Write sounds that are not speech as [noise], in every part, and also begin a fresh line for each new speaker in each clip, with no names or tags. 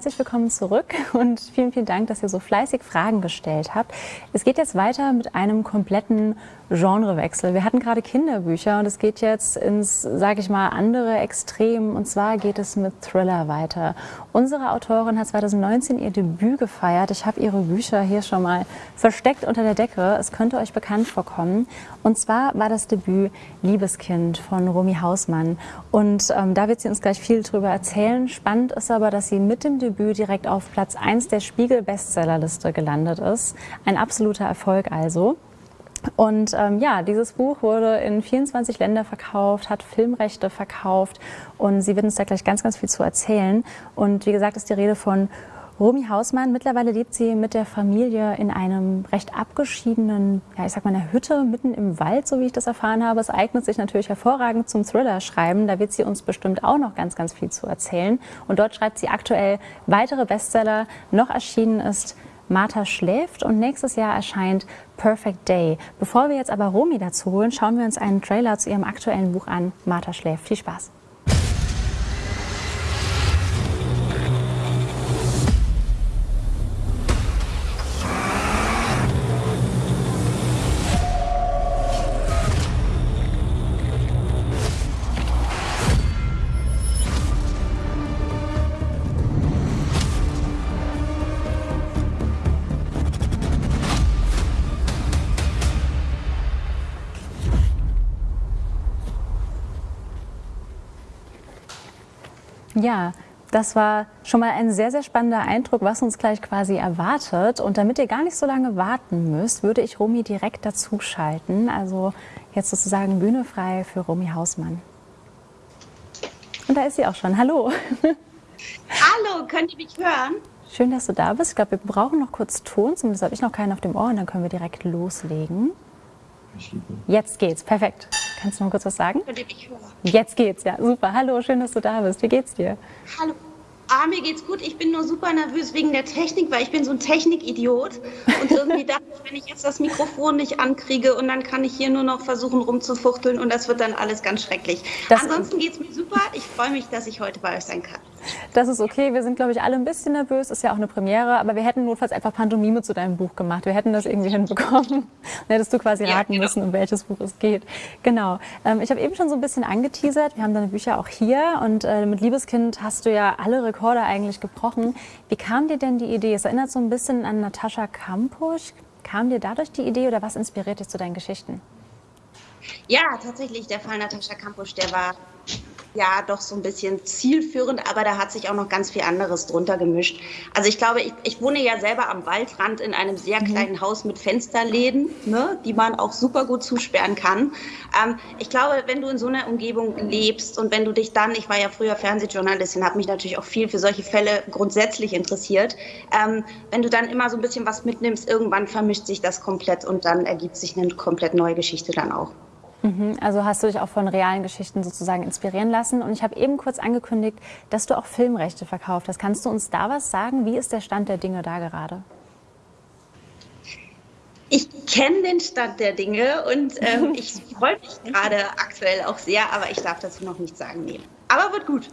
herzlich willkommen zurück [laughs] und vielen, vielen Dank, dass ihr so fleißig Fragen gestellt habt. Es geht jetzt weiter mit einem kompletten Genrewechsel. Wir hatten gerade Kinderbücher und es geht jetzt ins, sage ich mal, andere Extrem. Und zwar geht es mit Thriller weiter. Unsere Autorin hat 2019 ihr Debüt gefeiert. Ich habe ihre Bücher hier schon mal versteckt unter der Decke. Es könnte euch bekannt vorkommen. Und zwar war das Debüt Liebeskind von Romy Hausmann. Und ähm, da wird sie uns gleich viel drüber erzählen. Spannend ist aber, dass sie mit dem Debüt direkt auf Platz 1 der Spiegel-Bestsellerliste gelandet ist. Ein absoluter Erfolg also. Und ähm, ja, dieses Buch wurde in 24 Länder verkauft, hat Filmrechte verkauft und sie wird uns da gleich ganz, ganz viel zu erzählen. Und wie gesagt, ist die Rede von Romy Hausmann. Mittlerweile lebt sie mit der Familie in einem recht abgeschiedenen, ja, ich sag mal, einer Hütte mitten im Wald, so wie ich das erfahren habe. Es eignet sich natürlich hervorragend zum Thriller-Schreiben. Da wird sie uns bestimmt auch noch ganz, ganz viel zu erzählen. Und dort schreibt sie aktuell weitere Bestseller. Noch erschienen ist Martha schläft und nächstes Jahr erscheint Perfect Day. Bevor wir jetzt aber Romy dazu holen, schauen wir uns einen Trailer zu ihrem aktuellen Buch an. Martha schläft. Viel Spaß. Ja, das war schon mal ein sehr, sehr spannender Eindruck, was uns gleich quasi erwartet. Und damit ihr gar nicht so lange warten müsst, würde ich Romy direkt dazu schalten. Also jetzt sozusagen Bühne frei für Romy Hausmann. Und da ist sie auch schon. Hallo.
Hallo, könnt ihr mich hören?
Schön, dass du da bist. Ich glaube, wir brauchen noch kurz Ton, zumindest habe ich noch keinen auf dem Ohr und dann können wir direkt loslegen. Jetzt geht's, perfekt. Kannst du noch kurz was sagen?
Könnt ihr mich hören?
Jetzt geht's, ja, super. Hallo, schön, dass du da bist. Wie geht's dir?
Hallo. Ah, mir geht's gut. Ich bin nur super nervös wegen der Technik, weil ich bin so ein Technikidiot. Und irgendwie [laughs] dachte ich, wenn ich jetzt das Mikrofon nicht ankriege und dann kann ich hier nur noch versuchen rumzufuchteln und das wird dann alles ganz schrecklich. Das Ansonsten geht's mir super. Ich freue mich, dass ich heute bei euch sein kann.
Das ist okay. Wir sind, glaube ich, alle ein bisschen nervös. Ist ja auch eine Premiere. Aber wir hätten notfalls einfach Pantomime zu deinem Buch gemacht. Wir hätten das irgendwie [laughs] hinbekommen. Dann hättest du quasi ja, raten genau. müssen, um welches Buch es geht. Genau. Ähm, ich habe eben schon so ein bisschen angeteasert. Wir haben deine Bücher auch hier. Und äh, mit Liebeskind hast du ja alle Rekorde eigentlich gebrochen. Wie kam dir denn die Idee? Es erinnert so ein bisschen an Natascha Kampusch. Kam dir dadurch die Idee oder was inspiriert dich zu deinen Geschichten?
Ja, tatsächlich, der Fall Natascha Kampusch, der war ja doch so ein bisschen zielführend, aber da hat sich auch noch ganz viel anderes drunter gemischt. Also ich glaube, ich, ich wohne ja selber am Waldrand in einem sehr mhm. kleinen mhm. Haus mit Fensterläden, ne, die man auch super gut zusperren kann. Ähm, ich glaube, wenn du in so einer Umgebung lebst und wenn du dich dann, ich war ja früher Fernsehjournalistin, habe mich natürlich auch viel für solche Fälle grundsätzlich interessiert, ähm, wenn du dann immer so ein bisschen was mitnimmst, irgendwann vermischt sich das komplett und dann ergibt sich eine komplett neue Geschichte dann auch.
Mhm, also hast du dich auch von realen Geschichten sozusagen inspirieren lassen. Und ich habe eben kurz angekündigt, dass du auch Filmrechte verkauft hast. Kannst du uns da was sagen? Wie ist der Stand der Dinge da gerade?
Ich kenne den Stand der Dinge und ähm, [laughs] ich freue mich gerade aktuell auch sehr, aber ich darf dazu noch nichts sagen. Nee. Aber wird gut.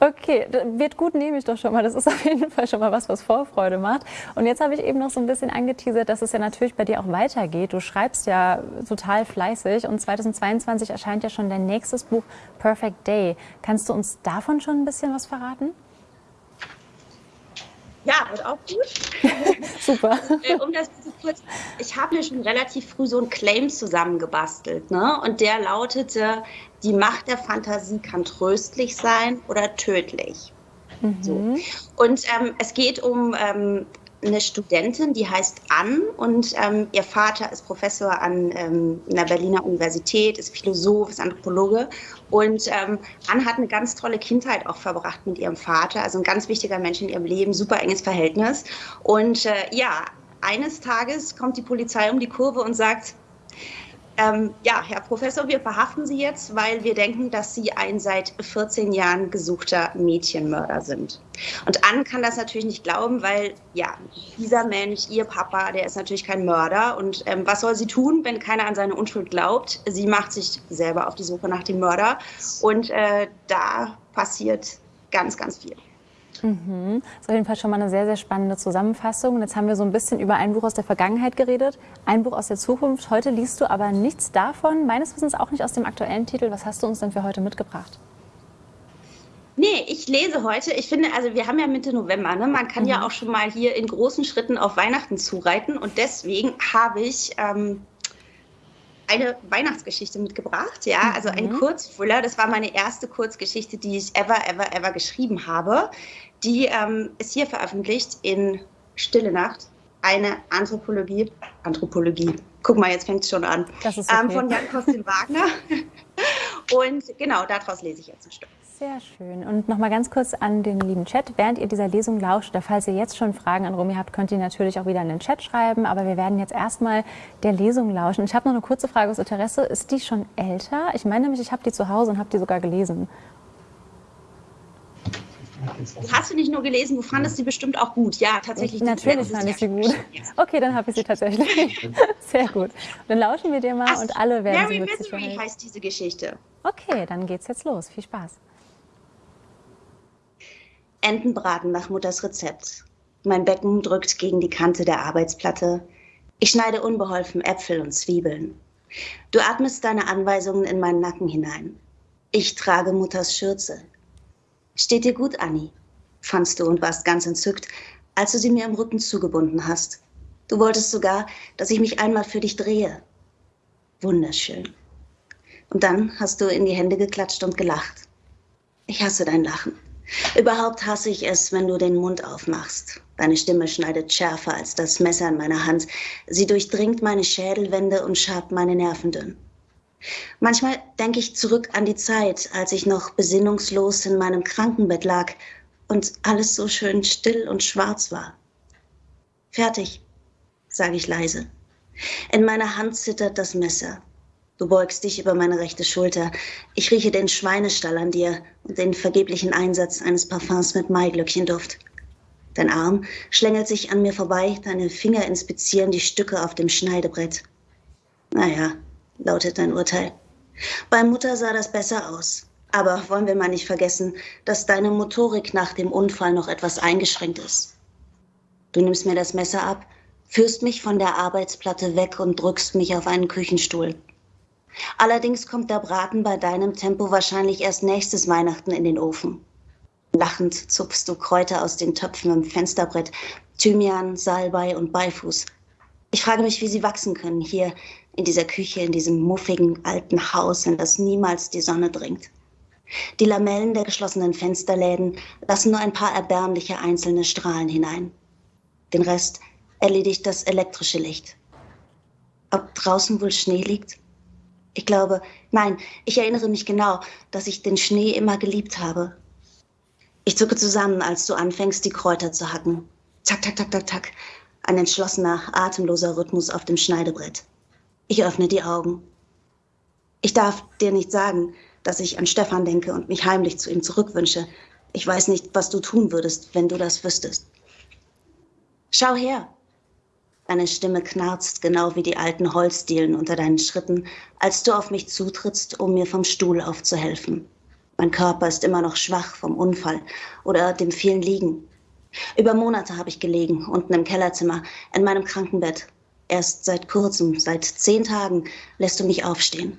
Okay, wird gut, nehme ich doch schon mal. Das ist [laughs] auf jeden Fall schon mal was, was Vorfreude macht. Und jetzt habe ich eben noch so ein bisschen angeteasert, dass es ja natürlich bei dir auch weitergeht. Du schreibst ja total fleißig und 2022 erscheint ja schon dein nächstes Buch Perfect Day. Kannst du uns davon schon ein bisschen was verraten?
Ja, wird auch gut. [laughs]
Super.
Äh, um das zu kurz, ich habe mir schon relativ früh so einen Claim zusammengebastelt. Ne? Und der lautete, die Macht der Fantasie kann tröstlich sein oder tödlich. Mhm. So. Und ähm, es geht um ähm, eine Studentin, die heißt Ann und ähm, ihr Vater ist Professor an ähm, einer Berliner Universität, ist Philosoph, ist Anthropologe und ähm, Ann hat eine ganz tolle Kindheit auch verbracht mit ihrem Vater, also ein ganz wichtiger Mensch in ihrem Leben, super enges Verhältnis und äh, ja, eines Tages kommt die Polizei um die Kurve und sagt, ähm, ja, Herr Professor, wir verhaften Sie jetzt, weil wir denken, dass Sie ein seit 14 Jahren gesuchter Mädchenmörder sind. Und Anne kann das natürlich nicht glauben, weil ja, dieser Mensch, ihr Papa, der ist natürlich kein Mörder. Und ähm, was soll sie tun, wenn keiner an seine Unschuld glaubt? Sie macht sich selber auf die Suche nach dem Mörder. Und äh, da passiert ganz, ganz viel.
Mhm. Das ist auf jeden Fall schon mal eine sehr, sehr spannende Zusammenfassung. Und jetzt haben wir so ein bisschen über ein Buch aus der Vergangenheit geredet, ein Buch aus der Zukunft. Heute liest du aber nichts davon, meines Wissens auch nicht aus dem aktuellen Titel. Was hast du uns denn für heute mitgebracht?
Nee, ich lese heute. Ich finde, also wir haben ja Mitte November, ne? Man kann mhm. ja auch schon mal hier in großen Schritten auf Weihnachten zureiten. Und deswegen habe ich ähm, eine Weihnachtsgeschichte mitgebracht, ja, also ein mhm. Kurzthriller. Das war meine erste Kurzgeschichte, die ich ever, ever, ever geschrieben habe. Die ähm, ist hier veröffentlicht in Stille Nacht. Eine Anthropologie, Anthropologie. Guck mal, jetzt fängt es schon an. Das ist ähm, okay. ähm, von Jan Kostin Wagner. [laughs] Und genau, daraus lese ich jetzt ein Stück.
Sehr schön. Und noch mal ganz kurz an den lieben Chat. Während ihr dieser Lesung lauscht, oder falls ihr jetzt schon Fragen an Romy habt, könnt ihr natürlich auch wieder in den Chat schreiben. Aber wir werden jetzt erstmal der Lesung lauschen. Ich habe noch eine kurze Frage aus Interesse. Ist die schon älter? Ich meine nämlich, ich habe die zu Hause und habe die sogar gelesen.
Du hast sie nicht nur gelesen, du fandest sie bestimmt auch gut. Ja, tatsächlich.
Natürlich fand ich sie gut. Okay, dann habe ich sie tatsächlich. [laughs] Sehr gut. Dann lauschen wir dir mal Ast und alle werden Mary sie
Misery heißt diese Geschichte.
Okay, dann geht's jetzt los. Viel Spaß.
Entenbraten nach Mutters Rezept. Mein Becken drückt gegen die Kante der Arbeitsplatte. Ich schneide unbeholfen Äpfel und Zwiebeln. Du atmest deine Anweisungen in meinen Nacken hinein. Ich trage Mutters Schürze. Steht dir gut, Annie, fandst du und warst ganz entzückt, als du sie mir im Rücken zugebunden hast. Du wolltest sogar, dass ich mich einmal für dich drehe. Wunderschön. Und dann hast du in die Hände geklatscht und gelacht. Ich hasse dein Lachen. Überhaupt hasse ich es, wenn du den Mund aufmachst. Deine Stimme schneidet schärfer als das Messer in meiner Hand. Sie durchdringt meine Schädelwände und schabt meine Nerven dünn. Manchmal denke ich zurück an die Zeit, als ich noch besinnungslos in meinem Krankenbett lag und alles so schön still und schwarz war. Fertig, sage ich leise. In meiner Hand zittert das Messer. Du beugst dich über meine rechte Schulter. Ich rieche den Schweinestall an dir und den vergeblichen Einsatz eines Parfums mit Maiglöckchenduft. Dein Arm schlängelt sich an mir vorbei, deine Finger inspizieren die Stücke auf dem Schneidebrett. Naja, lautet dein Urteil. Bei Mutter sah das besser aus. Aber wollen wir mal nicht vergessen, dass deine Motorik nach dem Unfall noch etwas eingeschränkt ist. Du nimmst mir das Messer ab, führst mich von der Arbeitsplatte weg und drückst mich auf einen Küchenstuhl. Allerdings kommt der Braten bei deinem Tempo wahrscheinlich erst nächstes Weihnachten in den Ofen. Lachend zupfst du Kräuter aus den Töpfen im Fensterbrett, Thymian, Salbei und Beifuß. Ich frage mich, wie sie wachsen können, hier in dieser Küche, in diesem muffigen alten Haus, in das niemals die Sonne dringt. Die Lamellen der geschlossenen Fensterläden lassen nur ein paar erbärmliche einzelne Strahlen hinein. Den Rest erledigt das elektrische Licht. Ob draußen wohl Schnee liegt? Ich glaube, nein, ich erinnere mich genau, dass ich den Schnee immer geliebt habe. Ich zucke zusammen, als du anfängst, die Kräuter zu hacken. Zack, tack, tack, tack, tack. Ein entschlossener, atemloser Rhythmus auf dem Schneidebrett. Ich öffne die Augen. Ich darf dir nicht sagen, dass ich an Stefan denke und mich heimlich zu ihm zurückwünsche. Ich weiß nicht, was du tun würdest, wenn du das wüsstest. Schau her, Deine Stimme knarzt genau wie die alten Holzdielen unter deinen Schritten, als du auf mich zutrittst, um mir vom Stuhl aufzuhelfen. Mein Körper ist immer noch schwach vom Unfall oder dem vielen Liegen. Über Monate habe ich gelegen, unten im Kellerzimmer, in meinem Krankenbett. Erst seit kurzem, seit zehn Tagen, lässt du mich aufstehen.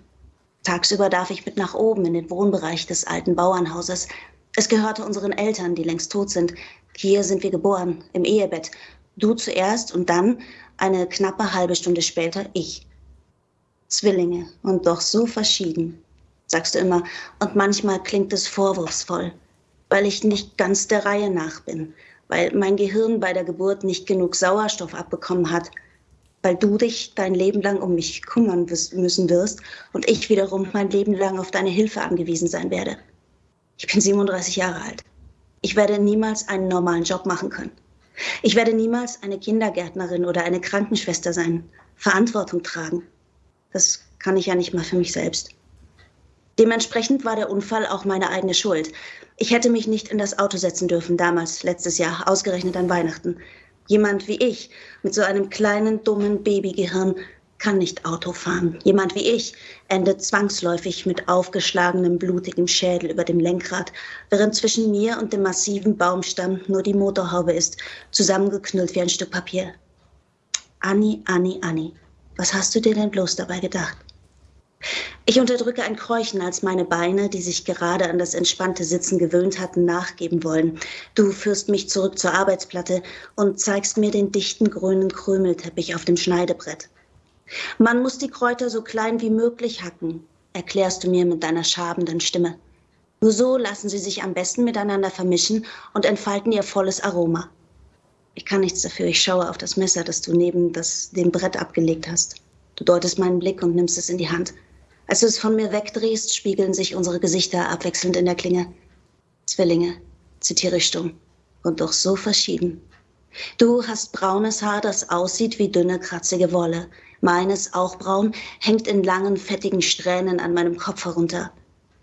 Tagsüber darf ich mit nach oben in den Wohnbereich des alten Bauernhauses. Es gehörte unseren Eltern, die längst tot sind. Hier sind wir geboren, im Ehebett, Du zuerst und dann, eine knappe halbe Stunde später, ich. Zwillinge und doch so verschieden, sagst du immer, und manchmal klingt es vorwurfsvoll, weil ich nicht ganz der Reihe nach bin, weil mein Gehirn bei der Geburt nicht genug Sauerstoff abbekommen hat, weil du dich dein Leben lang um mich kümmern müssen wirst und ich wiederum mein Leben lang auf deine Hilfe angewiesen sein werde. Ich bin 37 Jahre alt. Ich werde niemals einen normalen Job machen können. Ich werde niemals eine Kindergärtnerin oder eine Krankenschwester sein, Verantwortung tragen. Das kann ich ja nicht mal für mich selbst. Dementsprechend war der Unfall auch meine eigene Schuld. Ich hätte mich nicht in das Auto setzen dürfen, damals, letztes Jahr, ausgerechnet an Weihnachten. Jemand wie ich, mit so einem kleinen, dummen Babygehirn, kann nicht Auto fahren. Jemand wie ich endet zwangsläufig mit aufgeschlagenem, blutigem Schädel über dem Lenkrad, während zwischen mir und dem massiven Baumstamm nur die Motorhaube ist, zusammengeknüllt wie ein Stück Papier. Anni, Anni, Anni, was hast du dir denn bloß dabei gedacht? Ich unterdrücke ein Kräuchen, als meine Beine, die sich gerade an das entspannte Sitzen gewöhnt hatten, nachgeben wollen. Du führst mich zurück zur Arbeitsplatte und zeigst mir den dichten grünen Krümelteppich auf dem Schneidebrett. Man muss die Kräuter so klein wie möglich hacken, erklärst du mir mit deiner schabenden Stimme. Nur so lassen sie sich am besten miteinander vermischen und entfalten ihr volles Aroma. Ich kann nichts dafür, ich schaue auf das Messer, das du neben das, dem Brett abgelegt hast. Du deutest meinen Blick und nimmst es in die Hand. Als du es von mir wegdrehst, spiegeln sich unsere Gesichter abwechselnd in der Klinge. Zwillinge, zitiere ich stumm, und doch so verschieden. Du hast braunes Haar, das aussieht wie dünne, kratzige Wolle. Meines, auch braun, hängt in langen, fettigen Strähnen an meinem Kopf herunter.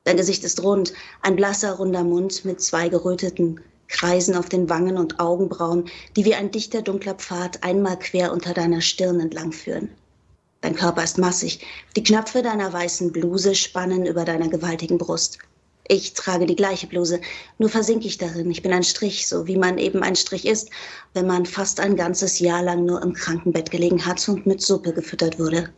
Dein Gesicht ist rund, ein blasser, runder Mund mit zwei geröteten Kreisen auf den Wangen und Augenbrauen, die wie ein dichter, dunkler Pfad einmal quer unter deiner Stirn entlang führen. Dein Körper ist massig. Die Knöpfe deiner weißen Bluse spannen über deiner gewaltigen Brust. Ich trage die gleiche Bluse, nur versinke ich darin. Ich bin ein Strich, so wie man eben ein Strich ist, wenn man fast ein ganzes Jahr lang nur im Krankenbett gelegen hat und mit Suppe gefüttert wurde.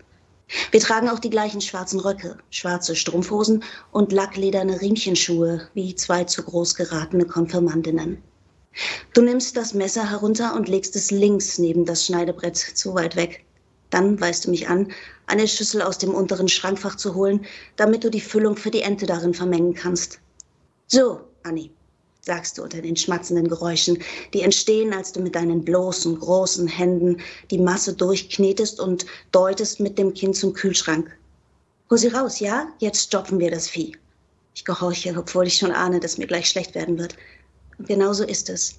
Wir tragen auch die gleichen schwarzen Röcke, schwarze Strumpfhosen und lacklederne Riemchenschuhe, wie zwei zu groß geratene Konfirmandinnen. Du nimmst das Messer herunter und legst es links neben das Schneidebrett, zu weit weg. Dann weist du mich an, eine Schüssel aus dem unteren Schrankfach zu holen, damit du die Füllung für die Ente darin vermengen kannst. So, Anni, sagst du unter den schmatzenden Geräuschen, die entstehen, als du mit deinen bloßen, großen Händen die Masse durchknetest und deutest mit dem Kinn zum Kühlschrank. Hol sie raus, ja? Jetzt stopfen wir das Vieh. Ich gehorche, obwohl ich schon ahne, dass mir gleich schlecht werden wird. Und genauso ist es.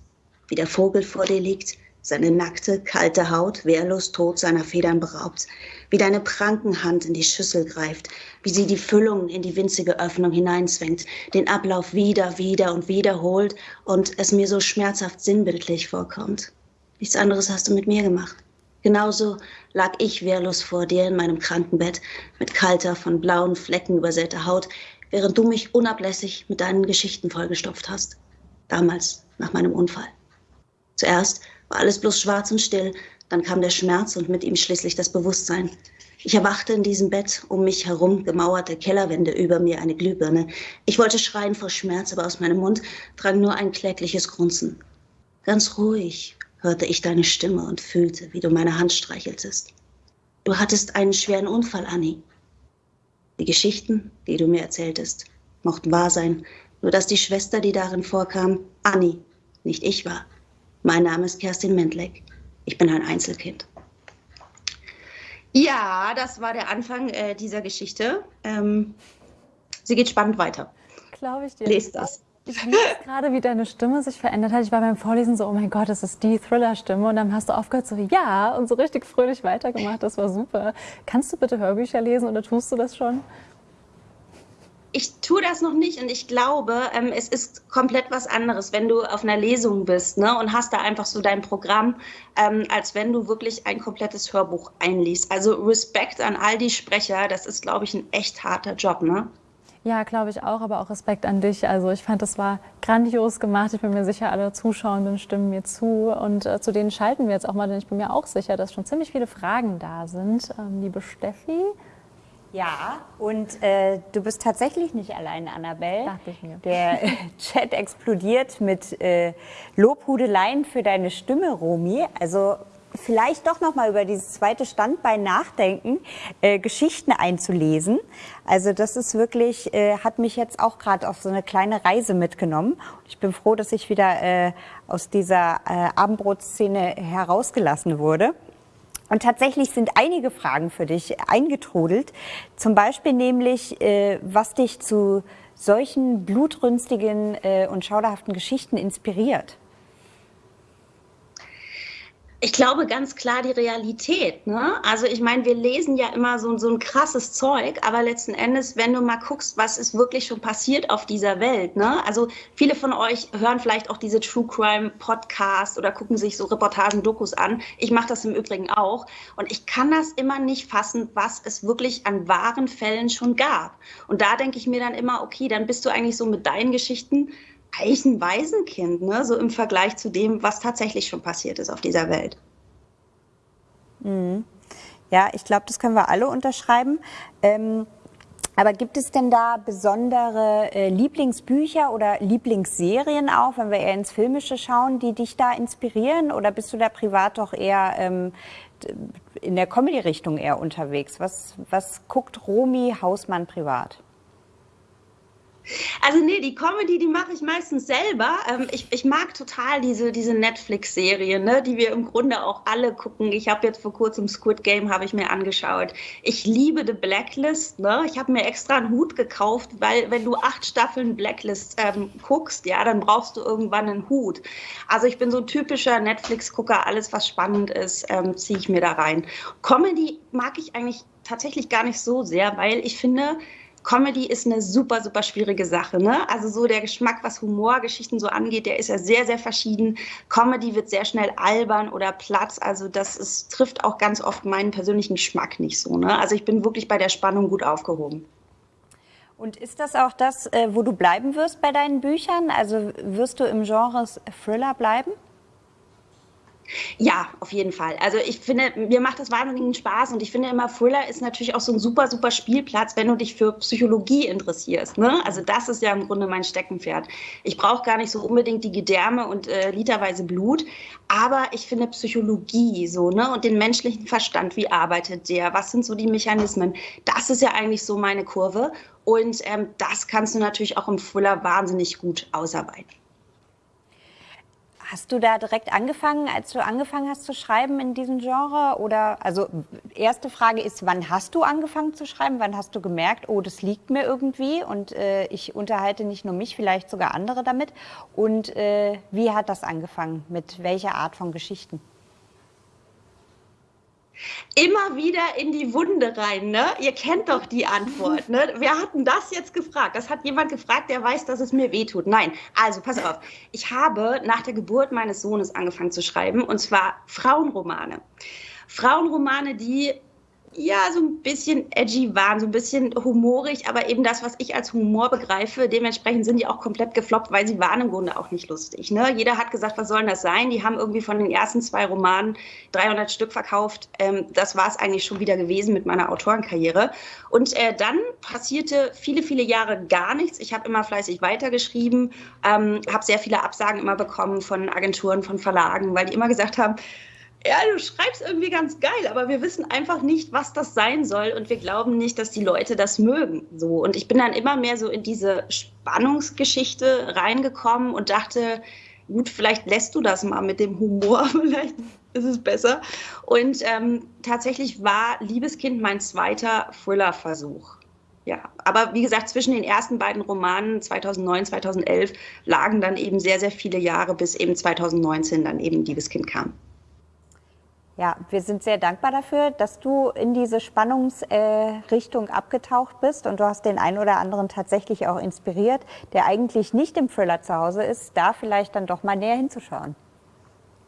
Wie der Vogel vor dir liegt, seine nackte, kalte Haut wehrlos tot seiner Federn beraubt, wie deine Prankenhand in die Schüssel greift, wie sie die Füllung in die winzige Öffnung hineinzwängt, den Ablauf wieder, wieder und wiederholt und es mir so schmerzhaft sinnbildlich vorkommt. Nichts anderes hast du mit mir gemacht. Genauso lag ich wehrlos vor dir in meinem Krankenbett mit kalter, von blauen Flecken übersäter Haut, während du mich unablässig mit deinen Geschichten vollgestopft hast. Damals, nach meinem Unfall. Zuerst war alles bloß schwarz und still. Dann kam der Schmerz und mit ihm schließlich das Bewusstsein. Ich erwachte in diesem Bett, um mich herum gemauerte Kellerwände, über mir eine Glühbirne. Ich wollte schreien vor Schmerz, aber aus meinem Mund drang nur ein klägliches Grunzen. Ganz ruhig hörte ich deine Stimme und fühlte, wie du meine Hand streicheltest. Du hattest einen schweren Unfall, Annie. Die Geschichten, die du mir erzähltest, mochten wahr sein, nur dass die Schwester, die darin vorkam, Annie, nicht ich war. Mein Name ist Kerstin Mendleck. Ich bin ein Einzelkind. Ja, das war der Anfang äh, dieser Geschichte. Ähm, sie geht spannend weiter.
Glaube ich dir.
Lest das.
Ich liebe gerade, wie deine Stimme sich verändert hat. Ich war beim Vorlesen so, oh mein Gott, das ist die Thriller-Stimme. Und dann hast du aufgehört so, ja, und so richtig fröhlich weitergemacht. Das war super. Kannst du bitte Hörbücher lesen oder tust du das schon?
Ich tue das noch nicht und ich glaube, ähm, es ist komplett was anderes, wenn du auf einer Lesung bist ne, und hast da einfach so dein Programm, ähm, als wenn du wirklich ein komplettes Hörbuch einliest. Also Respekt an all die Sprecher, das ist, glaube ich, ein echt harter Job, ne?
Ja, glaube ich auch, aber auch Respekt an dich. Also ich fand, das war grandios gemacht. Ich bin mir sicher, alle Zuschauenden stimmen mir zu. Und äh, zu denen schalten wir jetzt auch mal, denn ich bin mir auch sicher, dass schon ziemlich viele Fragen da sind. Ähm, liebe Steffi,
ja, und äh, du bist tatsächlich nicht allein, Annabelle.
Dachte ich mir.
Der [laughs] Chat explodiert mit äh, Lobhudeleien für deine Stimme, Romi. Also vielleicht doch noch mal über dieses zweite Standbein nachdenken, äh, Geschichten einzulesen. Also das ist wirklich, äh, hat mich jetzt auch gerade auf so eine kleine Reise mitgenommen. Ich bin froh, dass ich wieder äh, aus dieser äh, Abendbrotszene herausgelassen wurde. Und tatsächlich sind einige Fragen für dich eingetrudelt. Zum Beispiel nämlich, äh, was dich zu solchen blutrünstigen äh, und schauderhaften Geschichten inspiriert.
Ich glaube ganz klar die Realität. Ne? Also ich meine, wir lesen ja immer so, so ein krasses Zeug, aber letzten Endes, wenn du mal guckst, was ist wirklich schon passiert auf dieser Welt. Ne? Also viele von euch hören vielleicht auch diese True Crime Podcast oder gucken sich so Reportagen, Dokus an. Ich mache das im Übrigen auch. Und ich kann das immer nicht fassen, was es wirklich an wahren Fällen schon gab. Und da denke ich mir dann immer, okay, dann bist du eigentlich so mit deinen Geschichten eigentlich ein Waisenkind, ne? so im Vergleich zu dem, was tatsächlich schon passiert ist auf dieser Welt.
Mhm. Ja, ich glaube, das können wir alle unterschreiben. Ähm, aber gibt es denn da besondere äh, Lieblingsbücher oder Lieblingsserien auch, wenn wir eher ins Filmische schauen, die dich da inspirieren? Oder bist du da privat doch eher ähm, in der Comedy-Richtung eher unterwegs? Was, was guckt Romy Hausmann privat?
Also nee, die Comedy, die mache ich meistens selber. Ähm, ich, ich mag total diese, diese Netflix-Serien, ne, die wir im Grunde auch alle gucken. Ich habe jetzt vor kurzem Squid Game habe ich mir angeschaut. Ich liebe The Blacklist. Ne? Ich habe mir extra einen Hut gekauft, weil wenn du acht Staffeln Blacklist ähm, guckst, ja, dann brauchst du irgendwann einen Hut. Also ich bin so ein typischer Netflix-Gucker. Alles, was spannend ist, ähm, ziehe ich mir da rein. Comedy mag ich eigentlich tatsächlich gar nicht so sehr, weil ich finde, Comedy ist eine super, super schwierige Sache. Ne? Also so der Geschmack, was Humorgeschichten so angeht, der ist ja sehr, sehr verschieden. Comedy wird sehr schnell albern oder platt. Also das ist, trifft auch ganz oft meinen persönlichen Geschmack nicht so. Ne? Also ich bin wirklich bei der Spannung gut aufgehoben.
Und ist das auch das, äh, wo du bleiben wirst bei deinen Büchern? Also wirst du im Genre Thriller bleiben?
Ja, auf jeden Fall. Also ich finde, mir macht das wahnsinnigen Spaß und ich finde immer, Thriller ist natürlich auch so ein super, super Spielplatz, wenn du dich für Psychologie interessierst. Ne? Also das ist ja im Grunde mein Steckenpferd. Ich brauche gar nicht so unbedingt die Gedärme und äh, literweise Blut, aber ich finde Psychologie so, ne? Und den menschlichen Verstand, wie arbeitet der? Was sind so die Mechanismen? Das ist ja eigentlich so meine Kurve. Und ähm, das kannst du natürlich auch im Thriller wahnsinnig gut ausarbeiten.
Hast du da direkt angefangen, als du angefangen hast zu schreiben in diesem Genre? Oder also erste Frage ist, wann hast du angefangen zu schreiben? Wann hast du gemerkt, oh, das liegt mir irgendwie und äh, ich unterhalte nicht nur mich, vielleicht sogar andere damit? Und äh, wie hat das angefangen? Mit welcher Art von Geschichten?
Immer wieder in die Wunde rein. Ne? Ihr kennt doch die Antwort. Ne? Wer hat denn das jetzt gefragt? Das hat jemand gefragt, der weiß, dass es mir wehtut. Nein, also pass auf. Ich habe nach der Geburt meines Sohnes angefangen zu schreiben, und zwar Frauenromane. Frauenromane, die ja, so ein bisschen edgy waren, so ein bisschen humorig, aber eben das, was ich als Humor begreife, dementsprechend sind die auch komplett gefloppt, weil sie waren im Grunde auch nicht lustig. Ne? Jeder hat gesagt, was soll denn das sein? Die haben irgendwie von den ersten zwei Romanen 300 Stück verkauft. Ähm, das war es eigentlich schon wieder gewesen mit meiner Autorenkarriere. Und äh, dann passierte viele, viele Jahre gar nichts. Ich habe immer fleißig weitergeschrieben, ähm, habe sehr viele Absagen immer bekommen von Agenturen, von Verlagen, weil die immer gesagt haben, ja, du schreibst irgendwie ganz geil, aber wir wissen einfach nicht, was das sein soll und wir glauben nicht, dass die Leute das mögen. So und ich bin dann immer mehr so in diese Spannungsgeschichte reingekommen und dachte, gut, vielleicht lässt du das mal mit dem Humor, [laughs] vielleicht ist es besser. Und ähm, tatsächlich war Liebeskind mein zweiter Thriller-Versuch. Ja, aber wie gesagt, zwischen den ersten beiden Romanen 2009, 2011 lagen dann eben sehr, sehr viele Jahre, bis eben 2019 dann eben Liebeskind kam.
Ja, wir sind sehr dankbar dafür, dass du in diese Spannungsrichtung äh, abgetaucht bist und du hast den einen oder anderen tatsächlich auch inspiriert, der eigentlich nicht im Thriller zu Hause ist, da vielleicht dann doch mal näher hinzuschauen.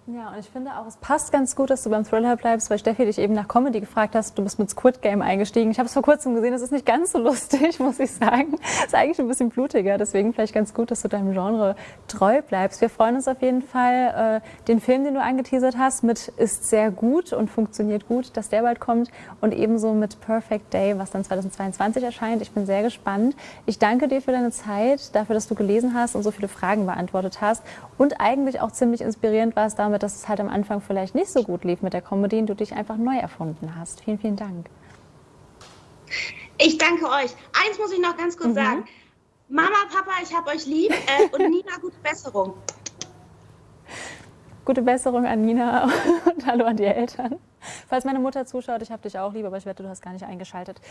Ja, und ich finde auch, es passt ganz gut, dass du beim Thriller bleibst, weil Steffi dich eben nach Comedy gefragt hast. Du bist mit Squid Game eingestiegen. Ich habe es vor kurzem gesehen, das ist nicht ganz so lustig, [laughs] muss ich sagen. Ist eigentlich ein bisschen blutiger, deswegen vielleicht ganz gut, dass du deinem Genre treu bleibst. Wir freuen uns auf jeden Fall, äh, den Film, den du angeteasert hast, mit ist sehr gut und funktioniert gut, dass der bald kommt und ebenso mit Perfect Day, was dann 2022 erscheint. Ich bin sehr gespannt. Ich danke dir für deine Zeit, dafür, dass du gelesen hast und so viele Fragen beantwortet hast und eigentlich auch ziemlich inspirierend warst damit, dass es halt am Anfang vielleicht nicht so gut lief mit der Comedy und du dich einfach neu erfunden hast. Vielen, vielen Dank.
Ich danke euch. Eins muss ich noch ganz kurz mhm. sagen. Mama, Papa, ich hab euch lieb äh, und [laughs] Nina, gute Besserung.
Gute Besserung an Nina [laughs] und hallo an die Eltern. Falls meine Mutter zuschaut, ich habe dich auch lieb, aber ich wette, du hast gar nicht eingeschaltet.